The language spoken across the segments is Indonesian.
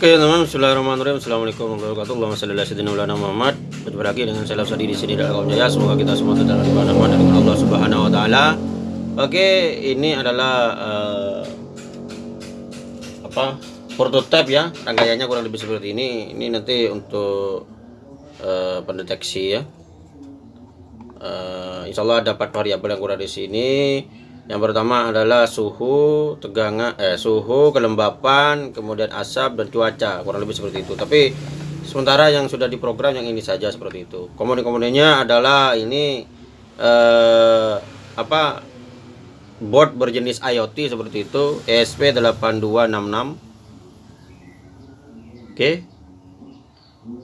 Oke teman, Bismillahirrahmanirrahim. Assalamualaikum warahmatullahi wabarakatuh. Muhammad. Berjumpa lagi dengan saya Sadi di sini dalam jaya. Semoga kita semua tetap dalam rahmat dari Allah Subhanahu wa taala. Oke, ini adalah uh, apa? prototipe ya. Rangkaiannya kurang lebih seperti ini. Ini nanti untuk uh, pendeteksi ya. Uh, insya Allah ada empat variabel yang kurang di sini yang pertama adalah suhu, tegangan, eh, suhu, kelembapan, kemudian asap dan cuaca, kurang lebih seperti itu. Tapi sementara yang sudah diprogram yang ini saja seperti itu. Komponen-komponennya adalah ini eh, apa board berjenis IoT seperti itu, ESP8266. Oke.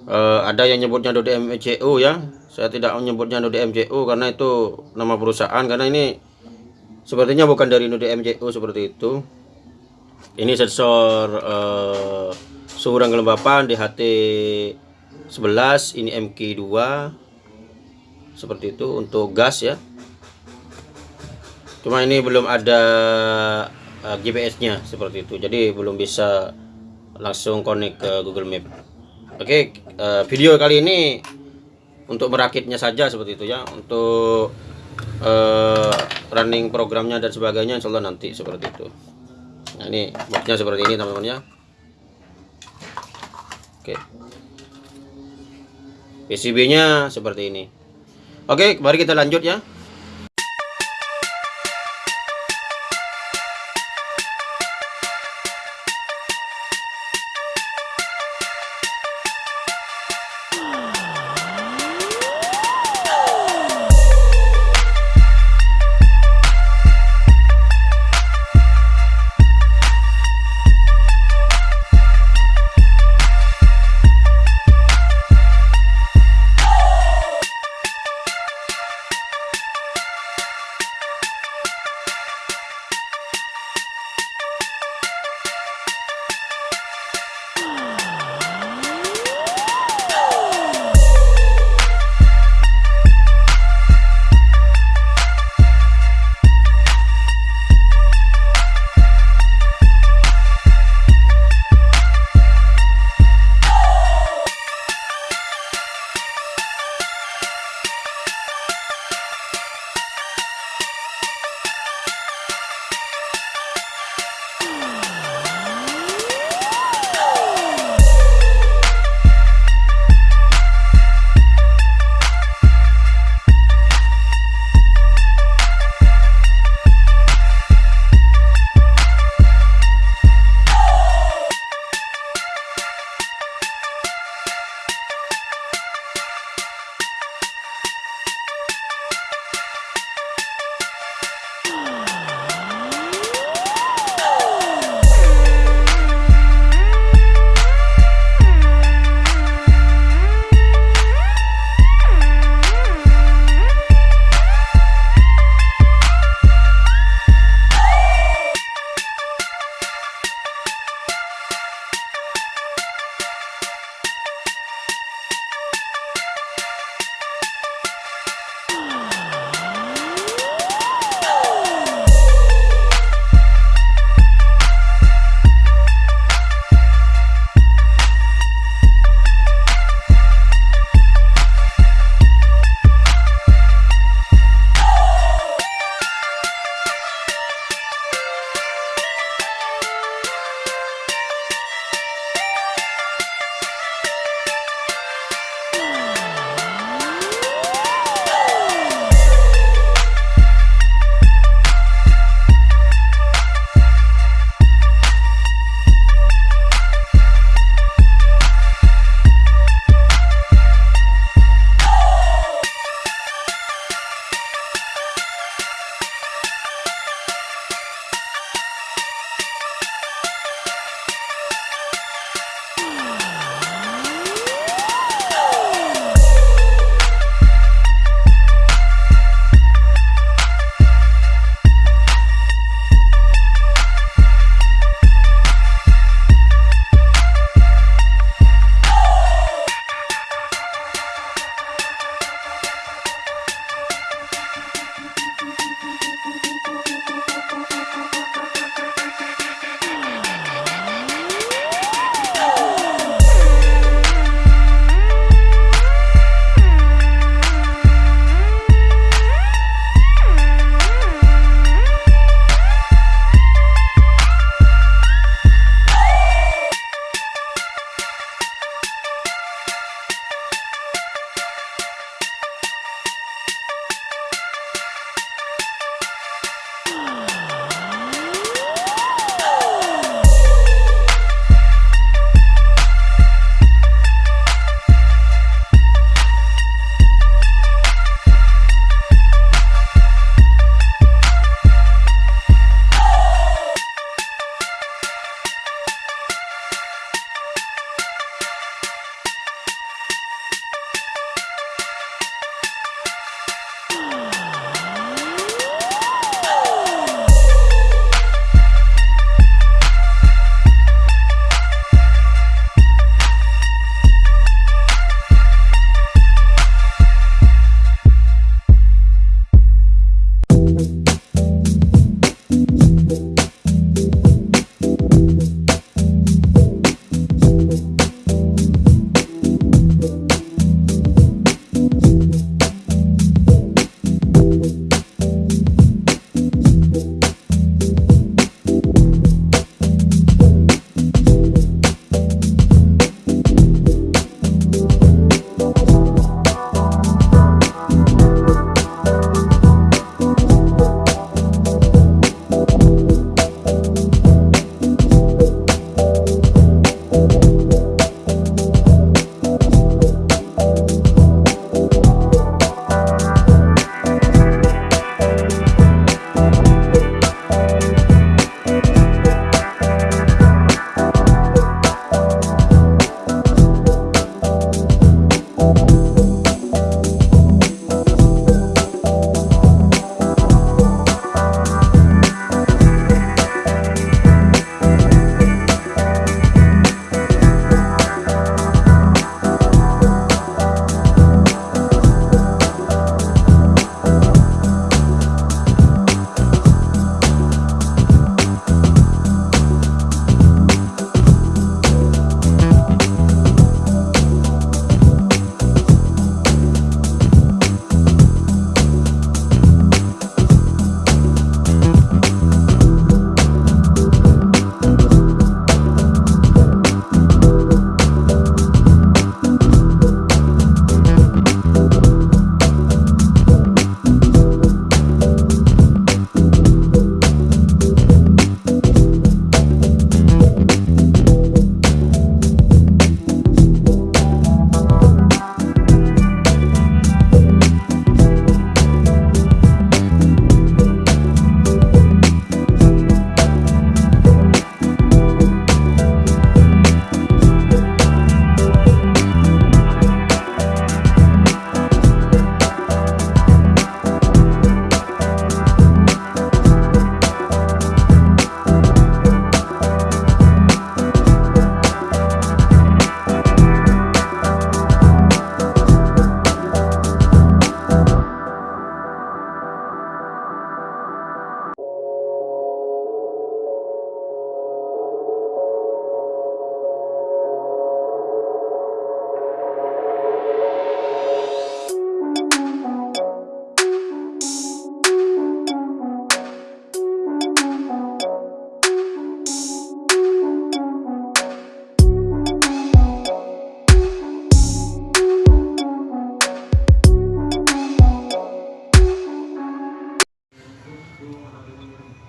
Eh, ada yang nyebutnya DMCU ya. Saya tidak menyebutnya DMCU karena itu nama perusahaan karena ini sepertinya bukan dari Node MJU seperti itu. Ini sensor uh, suhu dan kelembapan DHT 11 ini MK2 seperti itu untuk gas ya. Cuma ini belum ada uh, eh, GPS nya seperti itu. Jadi belum bisa langsung connect ke Google Map. Oke uh, video kali ini untuk merakitnya saja seperti itu ya. Untuk uh, running programnya dan sebagainya insya Allah nanti seperti itu. Nah ini boxnya seperti ini teman-teman ya oke PCB nya seperti ini. Oke mari kita lanjut ya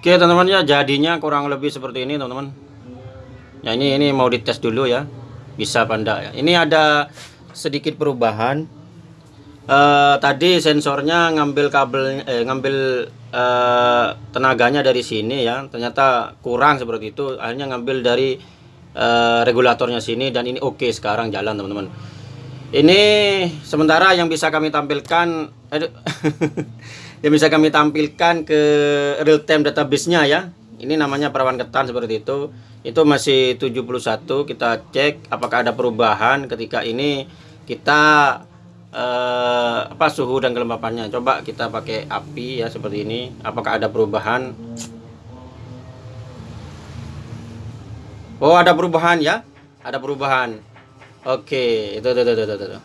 Oke teman-teman ya jadinya kurang lebih seperti ini teman-teman. Ya ini ini mau dites dulu ya. Bisa enggak ya. Ini ada sedikit perubahan. Eh, tadi sensornya ngambil kabel eh, ngambil eh, tenaganya dari sini ya. Ternyata kurang seperti itu. Akhirnya ngambil dari eh, regulatornya sini dan ini oke sekarang jalan teman-teman. Ini sementara yang bisa kami tampilkan aduh, yang bisa kami tampilkan ke real time database-nya ya. Ini namanya perawan ketan seperti itu. Itu masih 71. Kita cek apakah ada perubahan ketika ini kita eh, apa suhu dan kelembapannya. Coba kita pakai api ya seperti ini. Apakah ada perubahan? Oh, ada perubahan ya? Ada perubahan. Oke, itu itu itu itu. itu.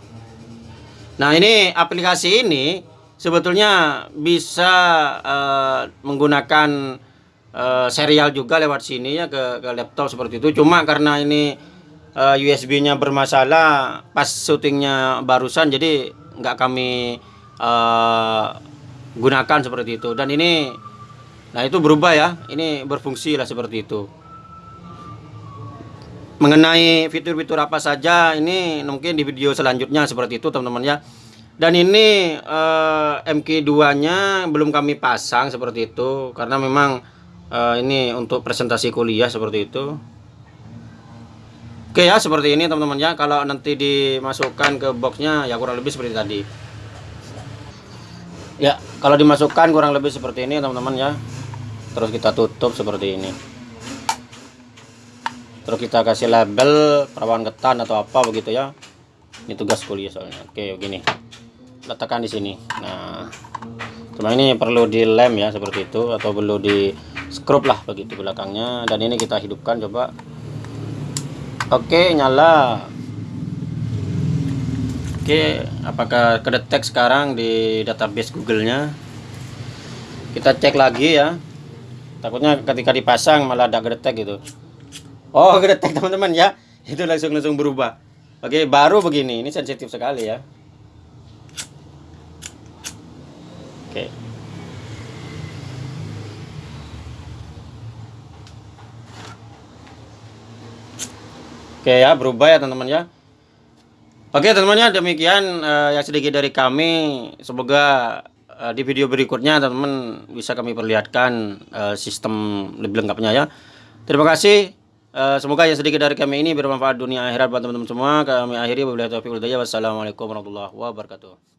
Nah, ini aplikasi ini sebetulnya bisa eh, menggunakan eh, serial juga lewat sini ya ke, ke laptop seperti itu. Cuma karena ini eh, USB-nya bermasalah pas syutingnya barusan, jadi nggak kami eh, gunakan seperti itu. Dan ini, nah itu berubah ya. Ini berfungsi lah seperti itu. Mengenai fitur-fitur apa saja ini mungkin di video selanjutnya seperti itu teman-teman ya. Dan ini eh, MK2-nya belum kami pasang seperti itu karena memang eh, ini untuk presentasi kuliah seperti itu. Oke ya seperti ini teman-teman ya. Kalau nanti dimasukkan ke boxnya ya kurang lebih seperti tadi. Ya kalau dimasukkan kurang lebih seperti ini teman-teman ya. Terus kita tutup seperti ini. Terus kita kasih label perawan ketan atau apa begitu ya. Ini tugas kuliah soalnya. Oke begini letakkan di sini. Nah cuma ini perlu dilem ya seperti itu atau perlu di scrub lah begitu belakangnya. Dan ini kita hidupkan coba. Oke nyala. Oke apakah kedetek sekarang di database Google nya kita cek lagi ya. Takutnya ketika dipasang malah ada kedetek gitu. Oh kedetek teman-teman ya. Itu langsung langsung berubah. Oke baru begini. Ini sensitif sekali ya Oke. Oke ya, berubah ya teman-teman ya. Oke teman-teman ya, demikian uh, yang sedikit dari kami. Semoga uh, di video berikutnya teman-teman bisa kami perlihatkan uh, sistem lebih lengkapnya ya. Terima kasih. Uh, semoga yang sedikit dari kami ini bermanfaat dunia akhirat buat teman-teman semua. Kami akhiri. Wassalamualaikum warahmatullahi wabarakatuh.